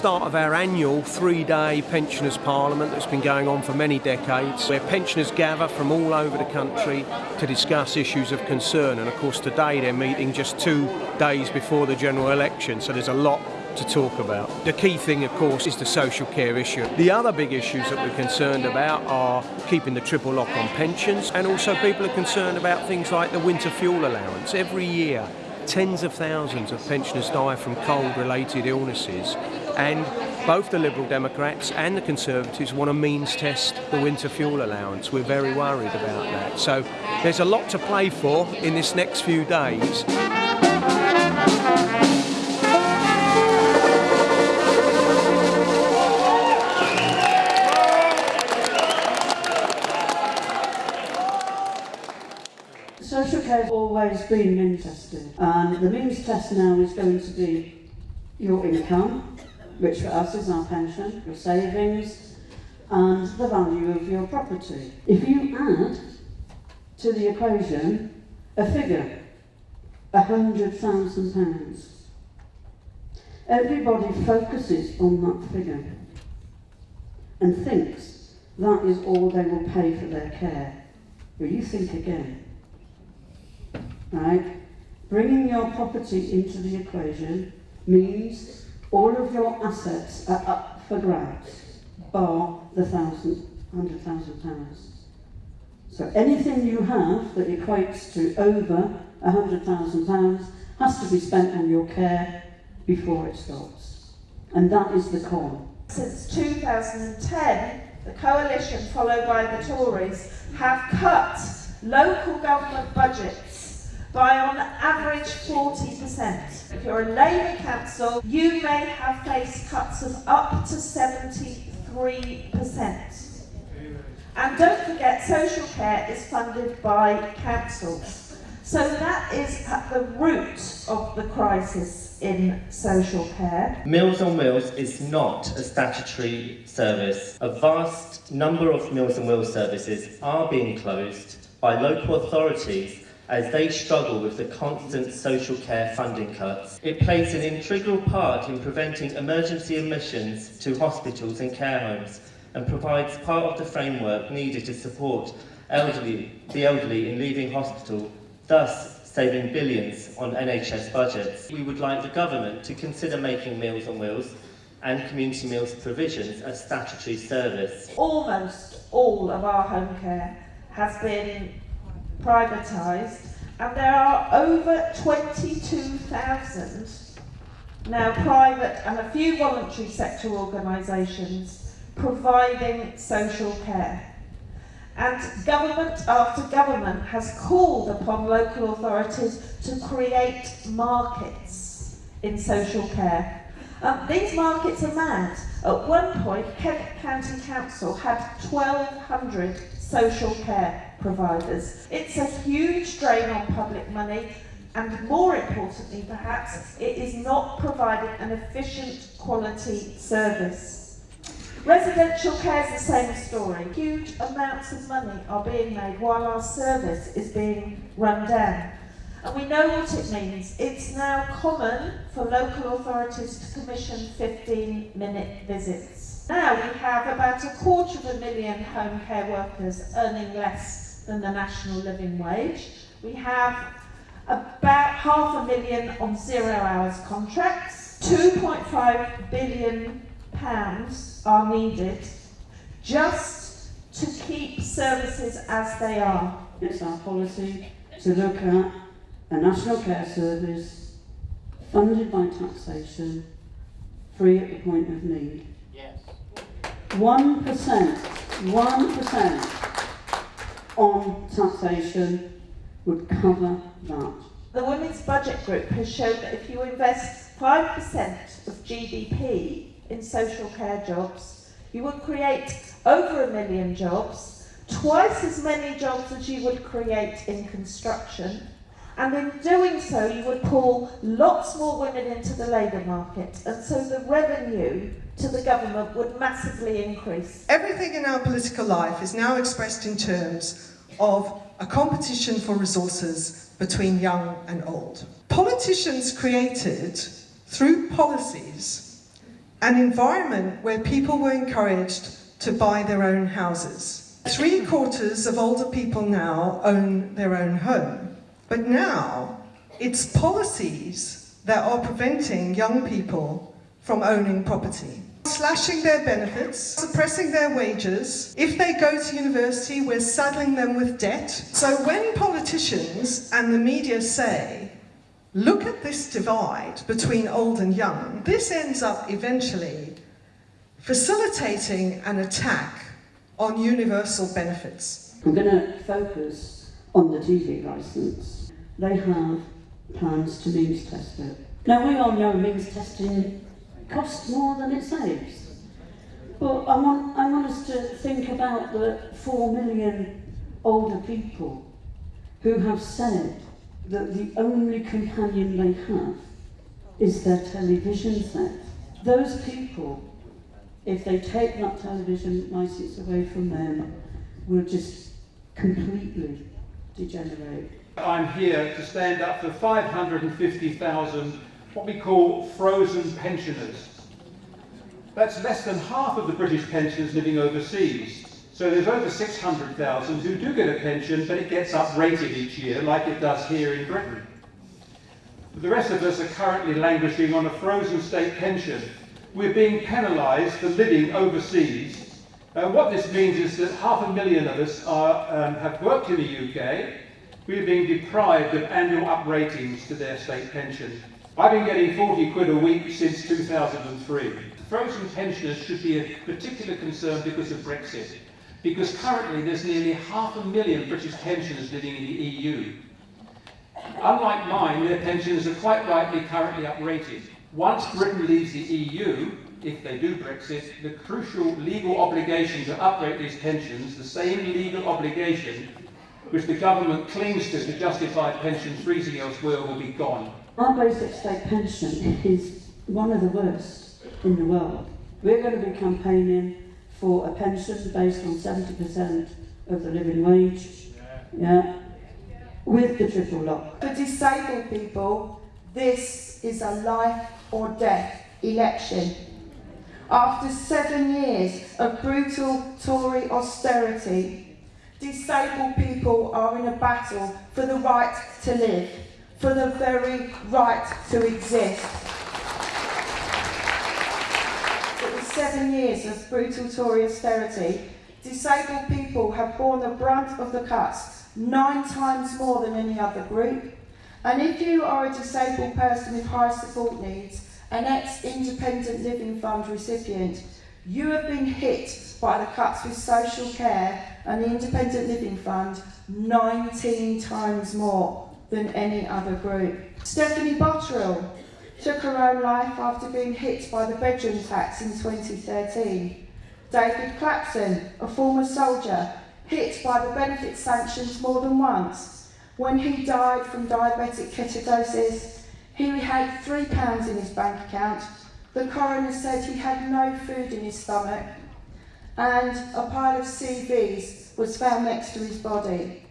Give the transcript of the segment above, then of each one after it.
start of our annual three-day pensioners parliament that's been going on for many decades, where pensioners gather from all over the country to discuss issues of concern. And of course today they're meeting just two days before the general election, so there's a lot to talk about. The key thing, of course, is the social care issue. The other big issues that we're concerned about are keeping the triple lock on pensions, and also people are concerned about things like the winter fuel allowance. Every year, tens of thousands of pensioners die from cold-related illnesses, and both the Liberal Democrats and the Conservatives want to means test the winter fuel allowance. We're very worried about that. So there's a lot to play for in this next few days. Social care has always been means tested and the means test now is going to be your income, which for us is our pension, your savings and the value of your property. If you add to the equation a figure, £100,000, everybody focuses on that figure and thinks that is all they will pay for their care. Well, you think again right? Bringing your property into the equation means all of your assets are up for grabs, bar the thousand, hundred thousand pounds. So anything you have that equates to over a hundred thousand pounds has to be spent on your care before it stops. And that is the call. Since 2010, the coalition, followed by the Tories, have cut local government budgets by on average 40%. If you're a Labour council, you may have faced cuts of up to 73%. And don't forget, social care is funded by councils. So that is at the root of the crisis in social care. Meals on Wheels is not a statutory service. A vast number of Meals on Wheels services are being closed by local authorities as they struggle with the constant social care funding cuts. It plays an integral part in preventing emergency admissions to hospitals and care homes and provides part of the framework needed to support elderly, the elderly in leaving hospital, thus saving billions on NHS budgets. We would like the government to consider making Meals on Wheels and community meals provisions a statutory service. Almost all of our home care has been privatised and there are over 22,000 now private and a few voluntary sector organisations providing social care. And government after government has called upon local authorities to create markets in social care. Um, these markets are mad. At one point, Kent County Council had 1,200 social care providers. It's a huge drain on public money and more importantly perhaps, it is not providing an efficient quality service. Residential care is the same story. Huge amounts of money are being made while our service is being run down. And we know what it means. It's now common for local authorities to commission 15 minute visits. Now we have about a quarter of a million home care workers earning less than the national living wage. We have about half a million on zero hours contracts. 2.5 billion pounds are needed just to keep services as they are. It's our policy to look at a national care service funded by taxation, free at the point of need. 1%, 1% on taxation would cover that. The Women's Budget Group has shown that if you invest 5% of GDP in social care jobs, you would create over a million jobs, twice as many jobs as you would create in construction, and in doing so you would pull lots more women into the labour market, and so the revenue to the government would massively increase. Everything in our political life is now expressed in terms of a competition for resources between young and old. Politicians created, through policies, an environment where people were encouraged to buy their own houses. Three quarters of older people now own their own home, but now it's policies that are preventing young people from owning property. Slashing their benefits, suppressing their wages. If they go to university, we're saddling them with debt. So when politicians and the media say, look at this divide between old and young, this ends up eventually facilitating an attack on universal benefits. I'm going to focus on the TV licence. They have plans to means test it. Now we all know means testing costs more than it saves. But I want, I want us to think about the four million older people who have said that the only companion they have is their television set. Those people, if they take that television licence away from them, will just completely degenerate. I'm here to stand up for 550,000 what we call frozen pensioners. That's less than half of the British pensioners living overseas. So there's over 600,000 who do get a pension, but it gets uprated each year, like it does here in Britain. The rest of us are currently languishing on a frozen state pension. We're being penalised for living overseas. Uh, what this means is that half a million of us are, um, have worked in the UK. We're being deprived of annual upratings to their state pension. I've been getting 40 quid a week since 2003. Frozen pensioners should be a particular concern because of Brexit, because currently there's nearly half a million British pensioners living in the EU. Unlike mine, their pensions are quite rightly currently uprated. Once Britain leaves the EU, if they do Brexit, the crucial legal obligation to uprate these pensions, the same legal obligation which the government clings to to justify pension freezing elsewhere, will be gone. Our basic state pension is one of the worst in the world. We're going to be campaigning for a pension based on 70% of the living wage. Yeah. With the triple lock. For disabled people, this is a life or death election. After seven years of brutal Tory austerity, disabled people are in a battle for the right to live for the very right to exist. It seven years of brutal Tory austerity. Disabled people have borne the brunt of the cuts nine times more than any other group. And if you are a disabled person with high support needs, an ex-independent living fund recipient, you have been hit by the cuts with social care and the independent living fund 19 times more than any other group. Stephanie Bottrill took her own life after being hit by the bedroom tax in 2013. David Clapson, a former soldier, hit by the benefit sanctions more than once. When he died from diabetic ketoacidosis, he had three pounds in his bank account. The coroner said he had no food in his stomach and a pile of CVs was found next to his body.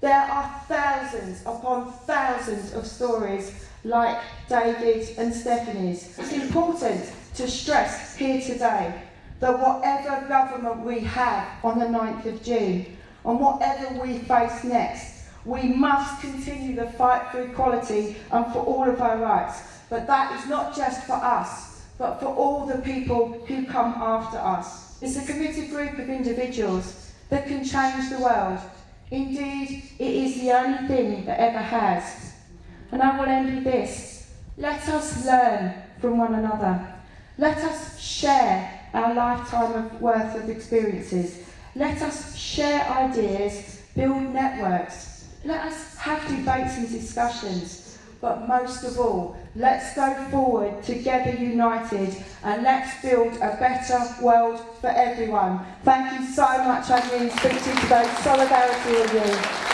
There are thousands upon thousands of stories like David and Stephanie's. It's important to stress here today that whatever government we have on the 9th of June, and whatever we face next, we must continue the fight for equality and for all of our rights. But that is not just for us, but for all the people who come after us. It's a committed group of individuals that can change the world Indeed, it is the only thing that ever has. And I will end with this. Let us learn from one another. Let us share our lifetime of worth of experiences. Let us share ideas, build networks. Let us have debates and discussions. But most of all, let's go forward together united and let's build a better world for everyone. Thank you so much. I really speak to you today. Solidarity with you.